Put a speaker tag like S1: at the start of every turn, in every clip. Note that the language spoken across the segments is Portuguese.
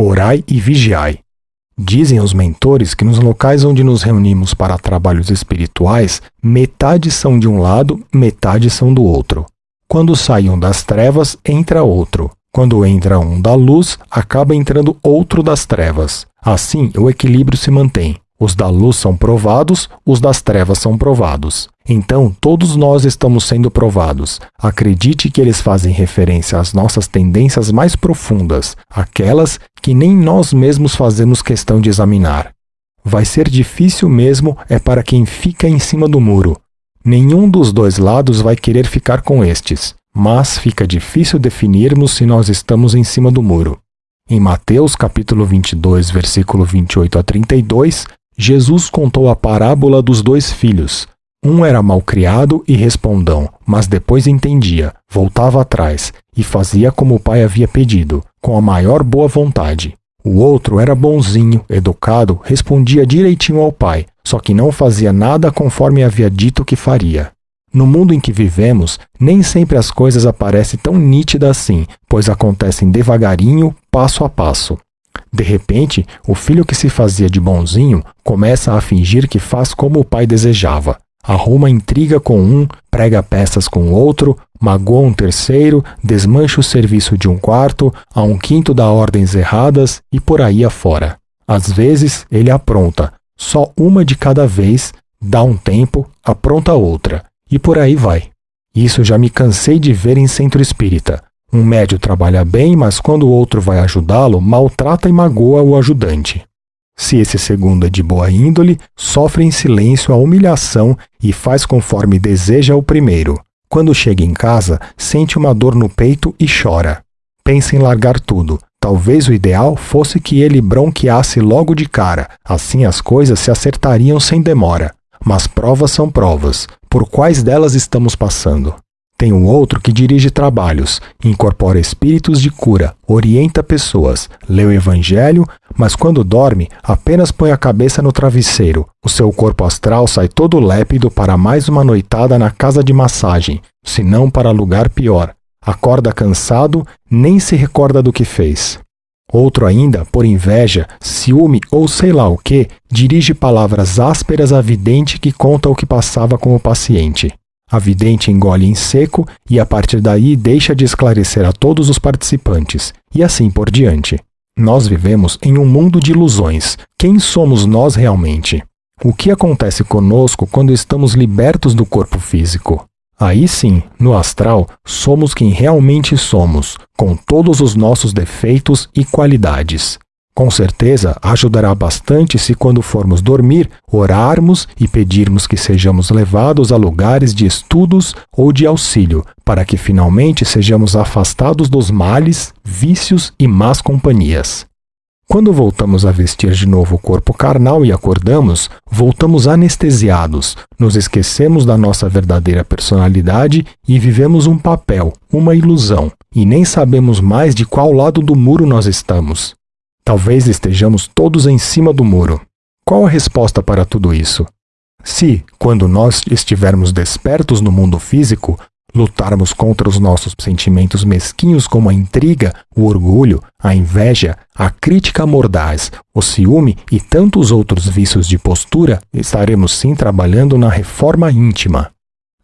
S1: Orai e vigiai. Dizem os mentores que nos locais onde nos reunimos para trabalhos espirituais, metade são de um lado, metade são do outro. Quando sai um das trevas, entra outro. Quando entra um da luz, acaba entrando outro das trevas. Assim, o equilíbrio se mantém. Os da luz são provados, os das trevas são provados. Então, todos nós estamos sendo provados. Acredite que eles fazem referência às nossas tendências mais profundas, aquelas que nem nós mesmos fazemos questão de examinar. Vai ser difícil mesmo é para quem fica em cima do muro. Nenhum dos dois lados vai querer ficar com estes, mas fica difícil definirmos se nós estamos em cima do muro. Em Mateus capítulo 22, versículo 28 a 32, Jesus contou a parábola dos dois filhos. Um era malcriado e respondão, mas depois entendia, voltava atrás e fazia como o pai havia pedido, com a maior boa vontade. O outro era bonzinho, educado, respondia direitinho ao pai, só que não fazia nada conforme havia dito que faria. No mundo em que vivemos, nem sempre as coisas aparecem tão nítidas assim, pois acontecem devagarinho, passo a passo. De repente, o filho que se fazia de bonzinho começa a fingir que faz como o pai desejava. Arruma intriga com um, prega peças com outro, magoa um terceiro, desmancha o serviço de um quarto, a um quinto dá ordens erradas e por aí afora. Às vezes, ele apronta, só uma de cada vez, dá um tempo, apronta outra, e por aí vai. Isso já me cansei de ver em centro espírita. Um médio trabalha bem, mas quando o outro vai ajudá-lo, maltrata e magoa o ajudante. Se esse segundo é de boa índole, sofre em silêncio a humilhação e faz conforme deseja o primeiro. Quando chega em casa, sente uma dor no peito e chora. Pensa em largar tudo. Talvez o ideal fosse que ele bronqueasse logo de cara, assim as coisas se acertariam sem demora. Mas provas são provas. Por quais delas estamos passando? Tem um outro que dirige trabalhos, incorpora espíritos de cura, orienta pessoas, lê o evangelho, mas quando dorme, apenas põe a cabeça no travesseiro. O seu corpo astral sai todo lépido para mais uma noitada na casa de massagem, se não para lugar pior. Acorda cansado, nem se recorda do que fez. Outro ainda, por inveja, ciúme ou sei lá o que, dirige palavras ásperas à vidente que conta o que passava com o paciente. A vidente engole em seco e a partir daí deixa de esclarecer a todos os participantes, e assim por diante. Nós vivemos em um mundo de ilusões. Quem somos nós realmente? O que acontece conosco quando estamos libertos do corpo físico? Aí sim, no astral, somos quem realmente somos, com todos os nossos defeitos e qualidades. Com certeza ajudará bastante se, quando formos dormir, orarmos e pedirmos que sejamos levados a lugares de estudos ou de auxílio, para que finalmente sejamos afastados dos males, vícios e más companhias. Quando voltamos a vestir de novo o corpo carnal e acordamos, voltamos anestesiados, nos esquecemos da nossa verdadeira personalidade e vivemos um papel, uma ilusão, e nem sabemos mais de qual lado do muro nós estamos. Talvez estejamos todos em cima do muro. Qual a resposta para tudo isso? Se, quando nós estivermos despertos no mundo físico, lutarmos contra os nossos sentimentos mesquinhos como a intriga, o orgulho, a inveja, a crítica mordaz, o ciúme e tantos outros vícios de postura, estaremos sim trabalhando na reforma íntima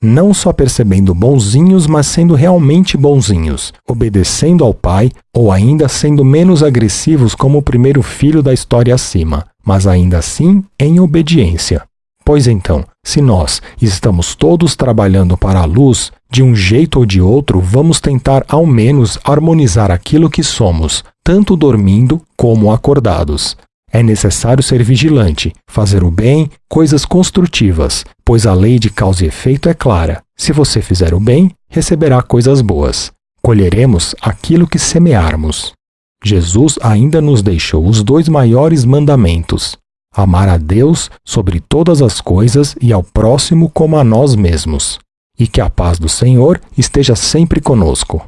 S1: não só percebendo bonzinhos, mas sendo realmente bonzinhos, obedecendo ao pai ou ainda sendo menos agressivos como o primeiro filho da história acima, mas ainda assim em obediência. Pois então, se nós estamos todos trabalhando para a luz, de um jeito ou de outro, vamos tentar ao menos harmonizar aquilo que somos, tanto dormindo como acordados. É necessário ser vigilante, fazer o bem, coisas construtivas, pois a lei de causa e efeito é clara. Se você fizer o bem, receberá coisas boas. Colheremos aquilo que semearmos. Jesus ainda nos deixou os dois maiores mandamentos: amar a Deus sobre todas as coisas e ao próximo como a nós mesmos. E que a paz do Senhor esteja sempre conosco.